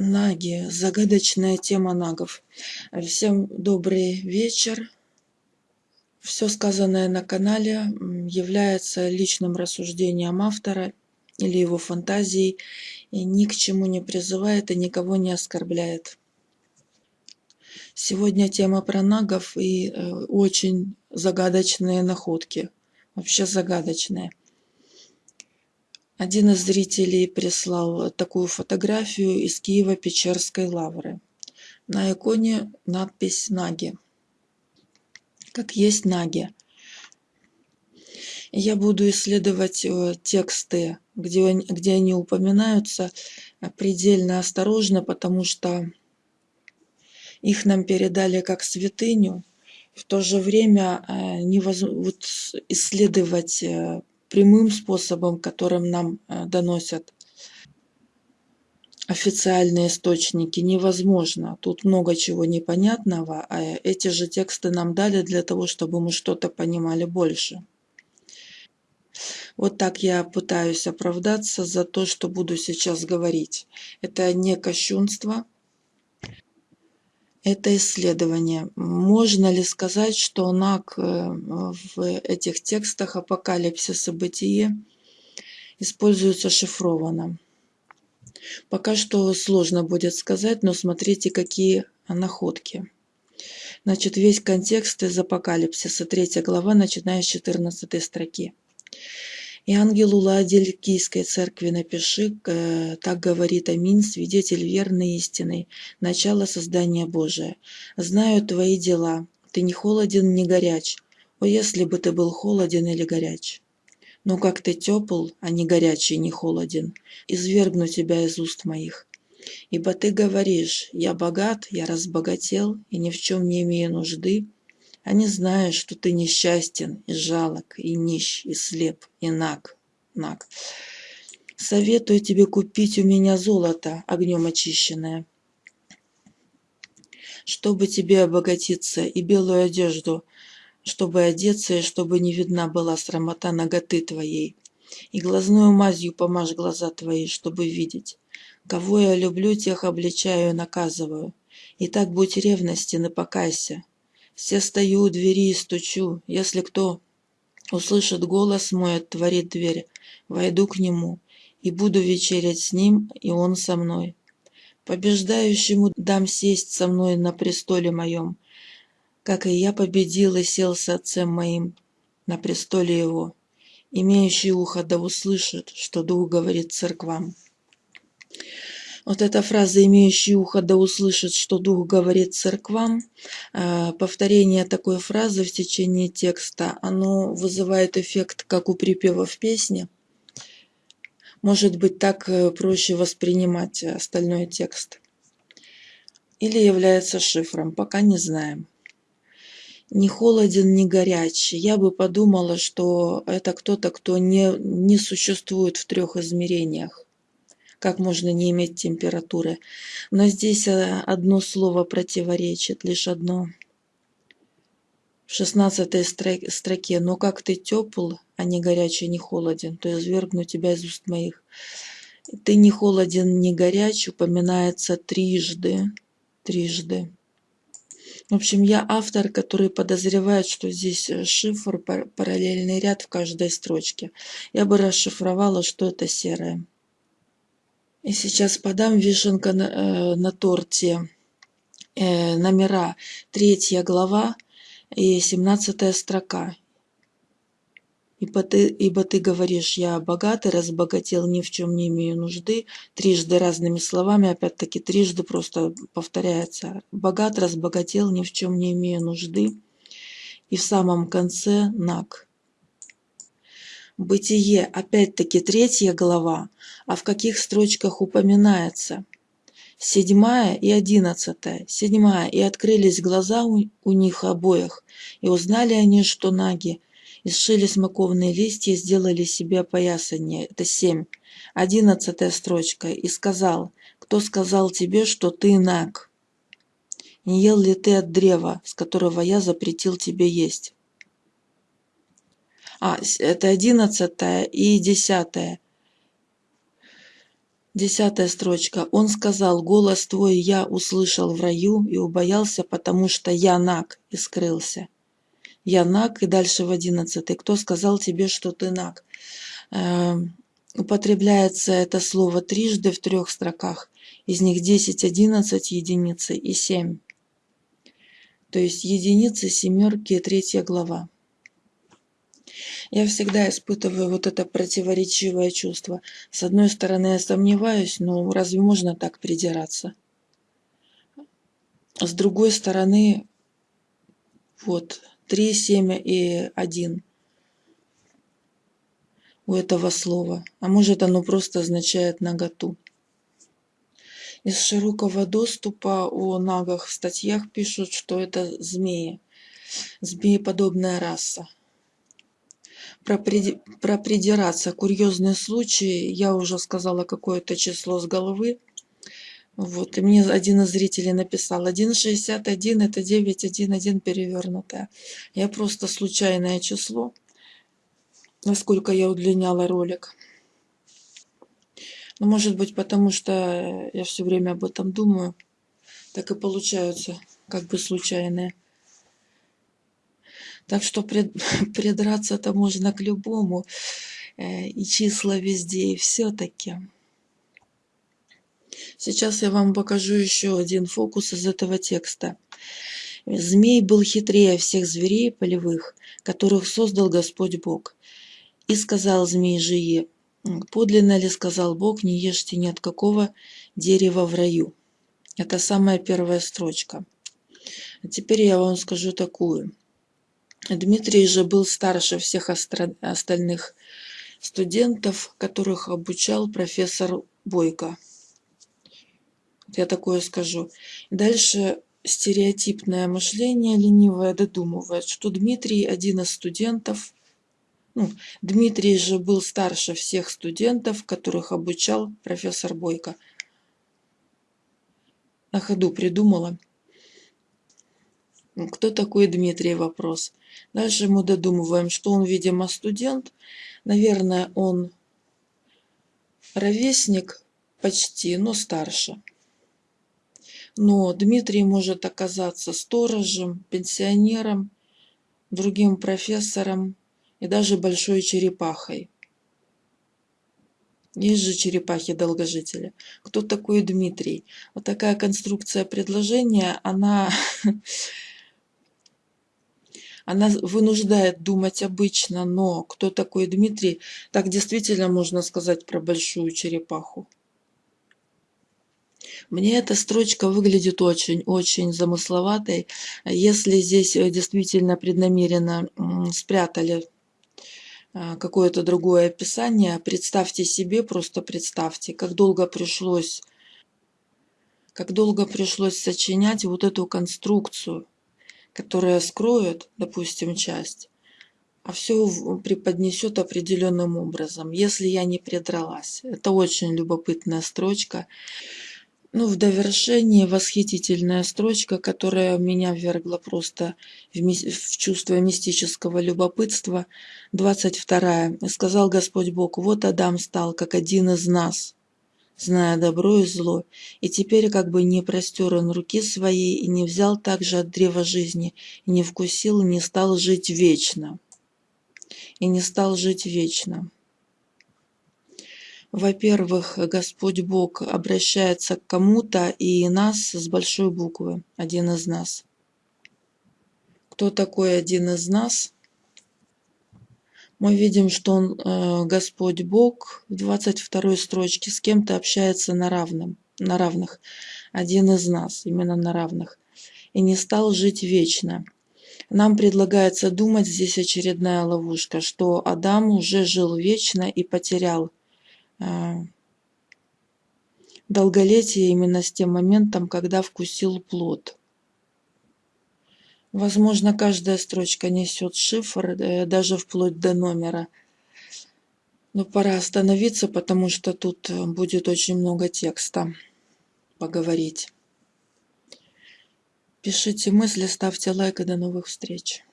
Наги. Загадочная тема нагов. Всем добрый вечер. Все сказанное на канале является личным рассуждением автора или его фантазией и ни к чему не призывает и никого не оскорбляет. Сегодня тема про нагов и э, очень загадочные находки. Вообще загадочные. Один из зрителей прислал такую фотографию из Киева-Печерской лавры. На иконе надпись «Наги». Как есть Наги. Я буду исследовать э, тексты, где, где они упоминаются, предельно осторожно, потому что их нам передали как святыню. В то же время э, невозможно исследовать э, прямым способом, которым нам э, доносят официальные источники, невозможно. Тут много чего непонятного, а эти же тексты нам дали для того, чтобы мы что-то понимали больше. Вот так я пытаюсь оправдаться за то, что буду сейчас говорить. Это не кощунство, это исследование. Можно ли сказать, что НАК э, в этих текстах апокалипсис и бытие используется шифрованно? Пока что сложно будет сказать, но смотрите, какие находки. Значит, весь контекст из апокалипсиса, третья глава, начиная с 14 строки. И ангелу Ладилькийской церкви напиши, э, так говорит Аминь, свидетель верный истины, начало создания Божия. Знаю твои дела, ты не холоден, не горяч. О, если бы ты был холоден или горяч. Но как ты тепл, а не горячий, не холоден, извергну тебя из уст моих. Ибо ты говоришь, я богат, я разбогател, и ни в чем не имею нужды, они знают, что ты несчастен и жалок, и нищ, и слеп, и наг. наг. Советую тебе купить у меня золото, огнем очищенное, чтобы тебе обогатиться, и белую одежду, чтобы одеться, и чтобы не видна была срамота ноготы твоей. И глазную мазью помажь глаза твои, чтобы видеть. Кого я люблю, тех обличаю и наказываю. И так будь ревностен и покайся. Все стою у двери и стучу. Если кто услышит голос мой, отворит дверь, войду к нему и буду вечерять с ним, и он со мной. Побеждающему дам сесть со мной на престоле моем, как и я победил и сел с отцем моим на престоле его. Имеющий ухо да услышит, что Дух говорит церквам. Вот эта фраза «имеющий ухо да услышит, что Дух говорит церквам», э, повторение такой фразы в течение текста, оно вызывает эффект, как у припева в песне. Может быть, так э, проще воспринимать остальной текст. Или является шифром, пока не знаем. Не холоден, не горячий. Я бы подумала, что это кто-то, кто не, не существует в трех измерениях как можно не иметь температуры. Но здесь э, одно слово противоречит, лишь одно. В шестнадцатой строке «Но как ты тепл, а не горячий, не холоден, то извергну тебя из уст моих». «Ты не холоден, не горяч» упоминается трижды. Трижды. В общем, я автор, который подозревает, что здесь э, шифр, параллельный ряд в каждой строчке. Я бы расшифровала, что это серое. И сейчас подам вишенка на, э, на торте. Э, номера третья глава и семнадцатая строка. Ибо ты, ибо ты говоришь, я богатый, разбогател, ни в чем не имею нужды. Трижды разными словами, опять-таки трижды просто повторяется. Богат, разбогател, ни в чем не имею нужды. И в самом конце наг. Бытие, опять-таки третья глава, а в каких строчках упоминается? Седьмая и одиннадцатая. Седьмая. И открылись глаза у, у них обоих, и узнали они, что наги, и сшили смоковные листья сделали себе опоясание. Это семь. Одиннадцатая строчка. И сказал, кто сказал тебе, что ты наг? Не ел ли ты от древа, с которого я запретил тебе есть? А, это одиннадцатая и десятая. Десятая строчка. Он сказал, голос твой я услышал в раю и убоялся, потому что я наг и скрылся. Я наг, и дальше в одиннадцатый. Кто сказал тебе, что ты наг? Э, употребляется это слово трижды в трех строках. Из них 10, 11 единицы и 7. То есть единицы, семерки, третья глава. Я всегда испытываю вот это противоречивое чувство. С одной стороны, я сомневаюсь, но разве можно так придираться? С другой стороны, вот, 3, 7 и 1 у этого слова. А может оно просто означает наготу. Из широкого доступа о нагах в статьях пишут, что это змеи, змееподобная раса. Про, при, про придираться, курьезный случай, я уже сказала какое-то число с головы. Вот, и мне один из зрителей написал, 1,61 это 9,11 перевернутое. Я просто случайное число, насколько я удлиняла ролик. Ну, может быть, потому что я все время об этом думаю. Так и получаются как бы случайные. Так что придраться-то можно к любому. Э, и числа везде, и все-таки. Сейчас я вам покажу еще один фокус из этого текста. Змей был хитрее всех зверей полевых, которых создал Господь Бог. И сказал змей жие, Подлинно ли сказал Бог, не ешьте ни от какого дерева в раю? Это самая первая строчка. А теперь я вам скажу такую. Дмитрий же был старше всех остальных студентов, которых обучал профессор Бойко. Я такое скажу. Дальше стереотипное мышление ленивое додумывает, что Дмитрий один из студентов, ну, Дмитрий же был старше всех студентов, которых обучал профессор Бойко. На ходу придумала. Кто такой Дмитрий? Вопрос. Дальше мы додумываем, что он, видимо, студент. Наверное, он ровесник почти, но старше. Но Дмитрий может оказаться сторожем, пенсионером, другим профессором, и даже большой черепахой. Есть же черепахи-долгожители. Кто такой Дмитрий? Вот такая конструкция предложения, она, она вынуждает думать обычно, но кто такой Дмитрий, так действительно можно сказать про большую черепаху. Мне эта строчка выглядит очень-очень замысловатой. Если здесь э, действительно преднамеренно спрятали а, какое-то другое описание. Представьте себе, просто представьте, как долго пришлось, как долго пришлось сочинять вот эту конструкцию, которая скроет, допустим, часть, а все преподнесет определенным образом, если я не придралась. Это очень любопытная строчка. Ну, в довершении восхитительная строчка, которая меня ввергла просто в, в чувство мистического любопытства. 22. «И сказал Господь Бог, вот Адам стал, как один из нас, зная добро и зло, и теперь как бы не простер он руки своей, и не взял также от древа жизни, и не вкусил, и не стал жить вечно». И не стал жить вечно. Во-первых, Господь Бог обращается к кому-то и нас с большой буквы, один из нас. Кто такой один из нас? Мы видим, что он, э, Господь Бог, в 22 строчке с кем-то общается на, равном, на равных. Один из нас, именно на равных. И не стал жить вечно. Нам предлагается думать, здесь очередная ловушка, что Адам уже жил вечно и потерял а, долголетие именно с тем моментом, когда вкусил плод. Возможно, каждая строчка несет шифр, э, даже вплоть до номера. Но пора остановиться, потому что тут э, будет очень много текста поговорить. Пишите мысли, ставьте лайк и до новых встреч.